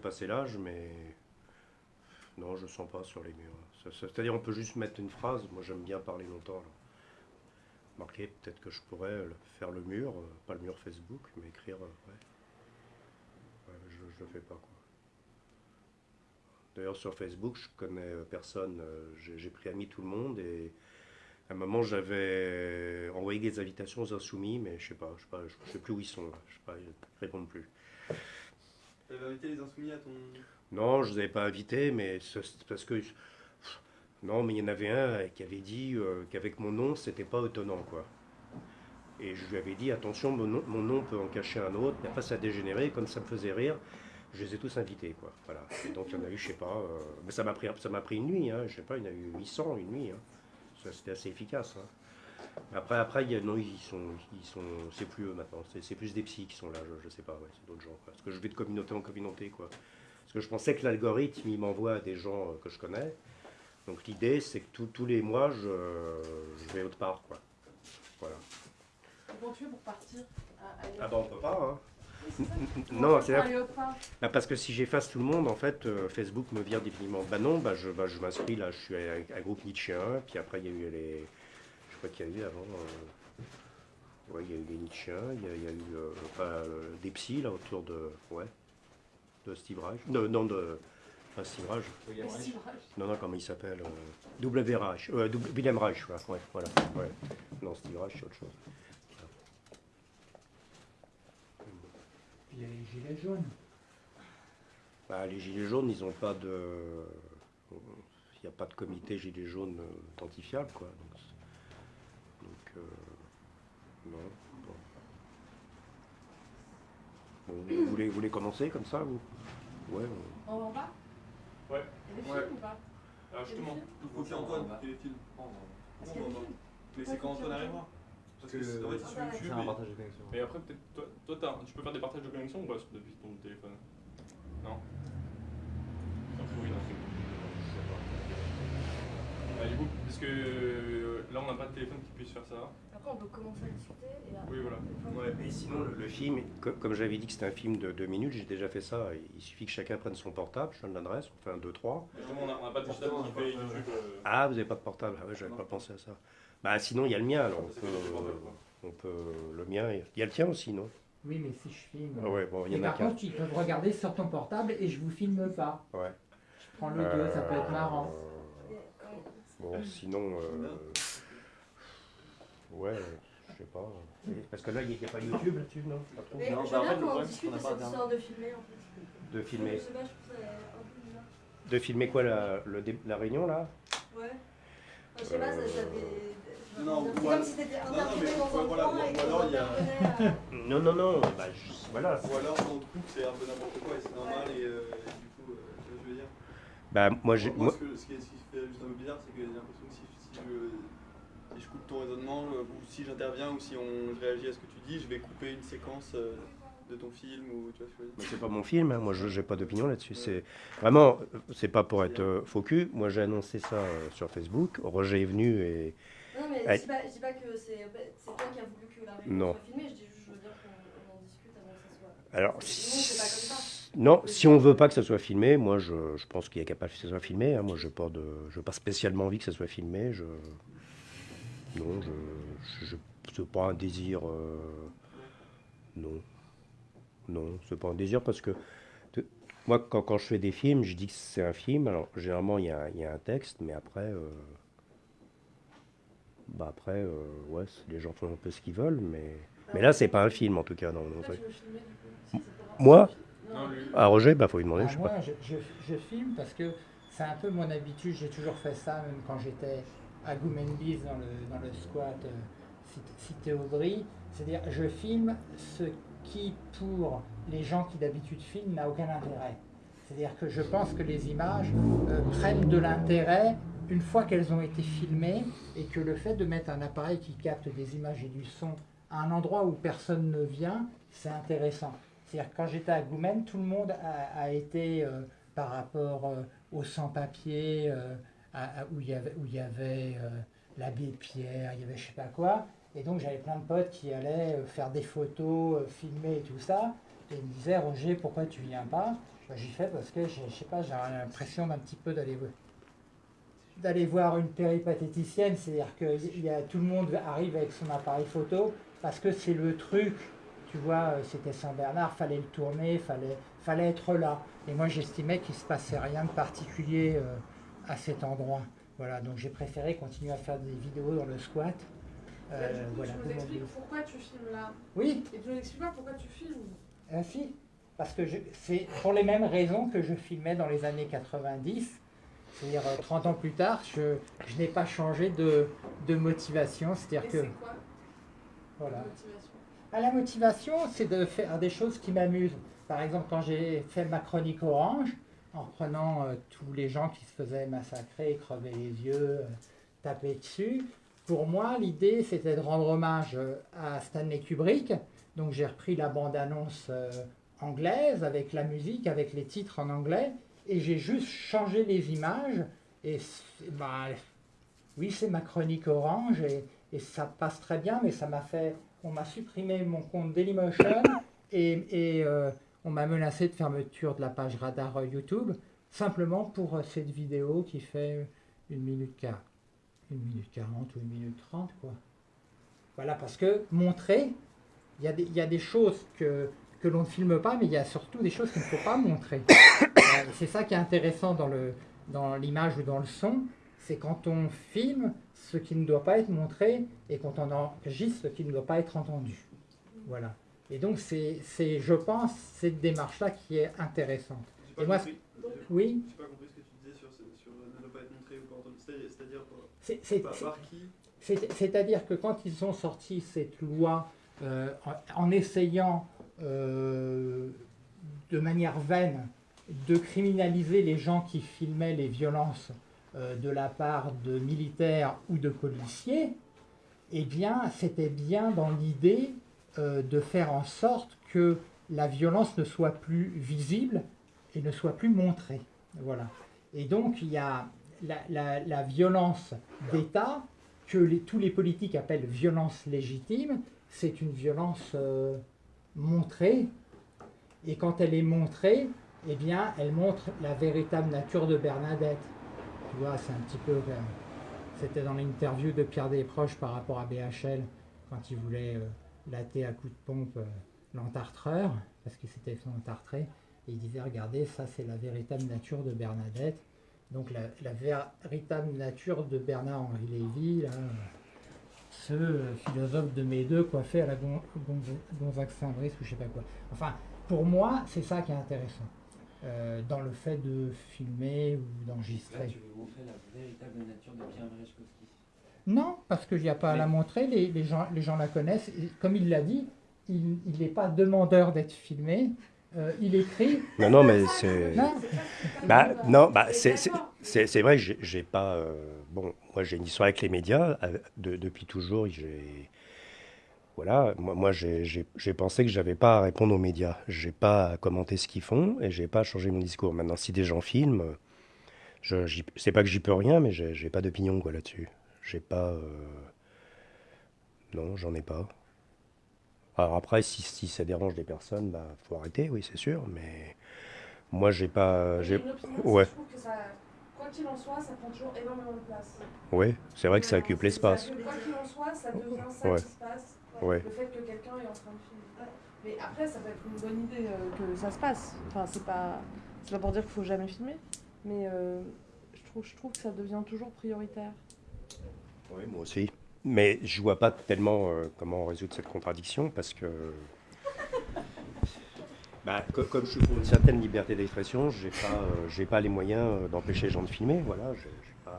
passé l'âge, mais non, je sens pas sur les murs. C'est-à-dire, on peut juste mettre une phrase. Moi, j'aime bien parler longtemps. là. Marquer, peut-être que je pourrais faire le mur, euh, pas le mur Facebook, mais écrire. euh, ouais. Je, je le fais pas, quoi. D'ailleurs, sur Facebook, je connais euh, personne. J'ai pris ami tout le monde et à un moment, j'avais envoyé des invitations aux insoumis, mais je sais pas, je sais pas, je sais plus où ils sont. Là. Je sais pas, répondent plus. Invité les à ton. Non, je ne vous avais pas invité, mais parce que. Non, mais il y en avait un qui avait dit euh, qu'avec mon nom, c'était pas étonnant, quoi. Et je lui avais dit, attention, mon nom, peut en cacher un autre, après ça a dégénéré, comme ça me faisait rire, je les ai tous invités, quoi. Voilà. Et donc il y en a eu, je sais pas, euh, mais ça m'a pris, pris une nuit, hein, je sais pas, il y en a eu 800 une nuit, hein. C'était assez efficace. hein. Après, après, il y a, non, ils sont, ils sont, c'est plus eux maintenant, c'est c'est plus des psys qui sont là, je, je sais pas, ouais, c'est d'autres gens. quoi. Parce que je vais de communauté en communauté, quoi. Parce que je pensais que l'algorithme, il m'envoie à des gens euh, que je connais. Donc l'idée, c'est que tous- tous les mois, je, je vais autre part, quoi. Voilà. Comment tu fais pour partir? À, Ah bah on peut pas, hein. Oui, Non, c'est Bah, parce que si j'efface tout le monde, en fait, euh, Facebook me vire définitivement. Bah non, bah je, bah, je m'inscris là, je suis avec un groupe Nietzschéen, puis après il y a eu les. Qu'il y a eu avant. euh, Ouais, il y a eu les Nietzschéens, il y a, il y a eu euh, enfin, euh, des psys là autour de. Ouais. De Steve Reich. Non, non, de. Pas Steve Reich. Non, non, comment il s'appelle euh, W. Reich. Euh, W- Wilhelm Reich, voilà. Ouais, voilà. Ouais. Non, Steve Reich, c'est autre chose. Il y a les gilets jaunes. Bah, les Gilets jaunes, ils n'ont pas de. Il n'y a pas de comité Gilets jaunes identifiable, quoi. Donc, c'est- donc, euh, non. Bon. Bon, vous, voulez, vous voulez commencer comme ça, vous? Ouais. on- On va en bas? Ouais. Il y a des Ouais. films ou pas? Alors justement, Il faut y Antoine filme. Est-ce qu'il y a des films? Mais c'est quand Antoine arrivera. Parce que fait, c'est sur YouTube. Un et- partage de connexion. et après peut-être toi, toi t'as- tu peux faire des partages de connexion ou pas depuis ton téléphone? Non? Du coup, parce que là on n'a pas de téléphone qui puisse faire ça. Après, on peut commencer à discuter et là. Oui, voilà. Ouais, mais sinon, le, le film, co- comme j'avais dit que c'était un film de deux minutes, j'ai déjà fait ça. Il suffit que chacun prenne son portable, je donne l'adresse, on fait un, deux, trois. Justement, on n'a pas de digital qui fait YouTube. euh, Ah, vous n'avez pas de portable Ah ouais, j'avais pas pensé à ça. Bah sinon, il y a le mien, alors on peut, portable, on peut le mien. Il y a le tien aussi, non? Oui, mais si je filme. Ah ouais, bon, il y Et en a par contre, ils peuvent regarder sur ton portable et je vous filme pas. Ouais. Je prends le 2, ça peut être marrant. Euh, Bon, sinon, euh, ouais, je sais pas. Parce que là, il n'y a pas YouTube là-dessus, non Pas trop Mais Non, je bah, en fait, le qu'on problème, c'est discute qu'on de n'a pas histoire de filmer en fait. De Je filmer. sais pas, je trouve ça un peu bizarre. De filmer quoi, la, le dé- la réunion là? Ouais. Enfin, je sais pas, ça, ça fait. Non, c'est comme si t'étais dans un voilà, coin ou et que alors il y a- t'intervenais à- Non, non, non, bah, je- voilà. Ou alors trouve que c'est un peu n'importe quoi et c'est normal et euh, et du coup, euh, tu vois ce que je veux dire? Bah, moi, j'ai. Moi, moi- ce, que, ce, qui, ce qui fait juste un peu bizarre, c'est que j'ai l'impression que si, si je, si je coupe ton raisonnement, euh, ou si j'interviens, ou si on, je réagis à ce que tu dis, je vais couper une séquence euh, de ton film, ou tu vois c'est pas mon film, hein. moi je n'ai pas d'opinion là-dessus. C'est vraiment, euh, c'est pas pour être euh, faux cul. Moi j'ai annoncé ça euh, sur Facebook. Roger est venu et Non, mais Ouais. je dis pas, je dis pas que c'est c'est toi qui as voulu que la réunion soit filmée, je dis juste, je veux dire qu'on on en discute avant que ça soit. alors Sinon, c'est pas comme ça. non, si on veut pas que ça soit filmé, moi je, je pense qu'il est capable que ça soit filmé. hein. Moi je pas de, je pas spécialement envie que ça soit filmé. Je non, je, je, c'est pas un désir. euh, non, non, c'est pas un désir parce que de- moi quand, quand je fais des films, je dis que c'est un film. Alors généralement il y a, il y a un texte, mais après. euh, bah après, euh, ouais, les gens font un peu ce qu'ils veulent, mais, mais là, c'est pas un film en tout cas. Non, non, filmer Moi Non, lui. Ah, Roger, bah faut lui demander, Ah, je sais moi, pas. je, je- je filme parce que c'est un peu mon habitude. J'ai toujours fait ça, même quand j'étais à Goumenbis dans le, dans le squat euh, Cité- Cité Audry. C'est-à-dire, je filme ce qui, pour les gens qui d'habitude filment, n'a aucun intérêt. C'est-à-dire que je pense que les images euh, prennent de l'intérêt une fois qu'elles ont été filmées et que le fait de mettre un appareil qui capte des images et du son à un endroit où personne ne vient, c'est intéressant. C'est-à-dire quand j'étais à Goumen, tout le monde a, été, euh, par rapport euh, au sans-papier, euh, où il y avait, où il euh, l'abbé Pierre, il y avait je sais pas quoi. Et donc j'avais plein de potes qui allaient euh, faire des photos, euh, filmer et tout ça. Et ils me disaient, Roger, pourquoi tu viens pas? Bah, J'y fais parce que je sais pas, j'ai l'impression d'un petit peu d'aller d'aller voir une péripatéticienne, c'est-à-dire que tout le monde arrive avec son appareil photo parce que c'est le truc, tu vois, c'était Saint-Bernard, fallait le tourner, fallait, fallait être là. Et moi j'estimais qu'il se passait rien de particulier à cet endroit. Voilà, donc j'ai préféré continuer à faire des vidéos dans le squat. Euh, Bah, du coup, voilà, tu nous expliques pourquoi tu filmes là. Oui, Et tu nous expliques pas pourquoi tu filmes. ah, si, parce que c'est pour les mêmes raisons que je filmais dans les années 90, c'est-à-dire euh, 30 ans plus tard, je, je n'ai pas changé de, de motivation, c'est-à-dire que c'est quoi voilà. la motivation? Ah, la motivation, c'est de faire des choses qui m'amusent. Par exemple, quand j'ai fait ma chronique orange, en reprenant euh, tous les gens qui se faisaient massacrer, crever les yeux, euh, taper dessus, pour moi, l'idée, c'était de rendre hommage euh, à Stanley Kubrick. Donc j'ai repris la bande-annonce anglaise avec la musique, avec les titres en anglais, et j'ai juste changé les images. Et bah, oui, c'est ma chronique orange, et, ça passe très bien, mais ça m'a fait on m'a supprimé mon compte Dailymotion et, et, on m'a menacé de fermeture de la page radar euh, YouTube simplement pour euh, cette vidéo qui fait une minute, quar- une minute 40 ou une minute 30 quoi. Voilà, parce que montrer, il y, a des- choses que, que l'on ne filme pas, mais il y a surtout des choses qu'il ne faut pas montrer. Euh, C'est ça qui est intéressant dans le- dans l'image ou dans le son, c'est quand on filme ce qui ne doit pas être montré et quand on enregistre ce qui ne doit pas être entendu. Voilà. Et donc, c'est, je pense, cette démarche-là qui est intéressante. Pas Et moi, compris. Oui, J'ai pas compris ce que tu disais sur, ne pas être montré ou pas C'est-à-dire c'est, par, qui c'est- c'est-à-dire que quand ils ont sorti cette loi euh, en, en essayant euh, de manière vaine de criminaliser les gens qui filmaient les violences euh, de la part de militaires ou de policiers, eh bien, c'était bien dans l'idée de faire en sorte que la violence ne soit plus visible et ne soit plus montrée. Voilà. Et donc, il y a la, violence d'État que tous les politiques appellent violence légitime. C'est une violence euh, montrée. Et quand elle est montrée, eh bien, elle montre la véritable nature de Bernadette. Tu vois, c'est un petit peu. euh, C'était dans l'interview de Pierre Desproges par rapport à BHL, quand il voulait euh, latter à coups de pompe euh, l'entartreur, parce qu'il s'était fait entartrer. Et il disait Regardez, ça, c'est la véritable nature de Bernadette. Donc, la, véritable nature de Bernard-Henri Lévy, ce euh, philosophe de mes deux coiffé à la Gon- Gon- Gonzague Saint-Brice ou je sais pas quoi. Enfin, pour moi, c'est ça qui est intéressant. euh, dans le fait de filmer ou d'enregistrer. montrer la véritable nature de Pierre. Non, parce qu'il n'y a pas à la montrer, les, les gens, les gens la connaissent. Et comme il l'a dit, il n'est pas demandeur d'être filmé. Euh, il écrit. Non, non, mais c'est. Non, Bah, non, bah, Mais c'est, vrai que j'ai, pas. euh, bon, moi, j'ai une histoire avec les médias. euh, de- depuis toujours, j'ai. Voilà, moi, moi j'ai, pensé que j'avais pas à répondre aux médias. J'ai pas à commenter ce qu'ils font et j'ai pas à changer mon discours. Maintenant, si des gens filment, je, c'est pas que j'y peux rien, mais j'ai, j'ai pas d'opinion quoi là-dessus. J'ai pas. euh, Non, j'en ai pas. Alors après, si, si ça dérange des personnes, bah, faut arrêter, oui, c'est sûr, mais moi, j'ai pas. J'ai ouais. je trouve que ça, quoi qu'il en soit, ça prend toujours énormément de place. Ouais, c'est vrai que ça occupe l'espace. Quoi qu'il en soit, ça devient ça Ouais. qui se passe. Ouais. Le fait que quelqu'un est en train de filmer. Mais après, ça peut être une bonne idée euh, que ça se passe. Enfin, c'est pas, c'est pas pour dire qu'il faut jamais filmer, mais euh, je trouve, je trouve que ça devient toujours prioritaire. Oui, moi aussi. Mais je vois pas tellement euh, comment résoudre cette contradiction parce que. Bah, co- comme je suis pour une certaine liberté d'expression, j'ai pas, euh, pas les moyens euh, d'empêcher les gens de filmer. Voilà, euh,